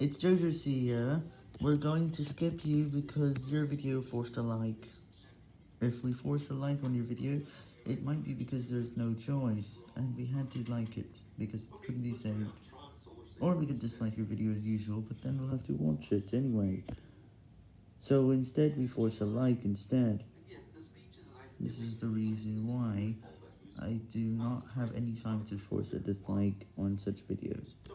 It's Jojo C here. We're going to skip you because your video forced a like. If we force a like on your video, it might be because there's no choice, and we had to like it, because it couldn't be saved. Or we could dislike your video as usual, but then we'll have to watch it anyway. So instead we force a like instead. This is the reason why I do not have any time to force a dislike on such videos.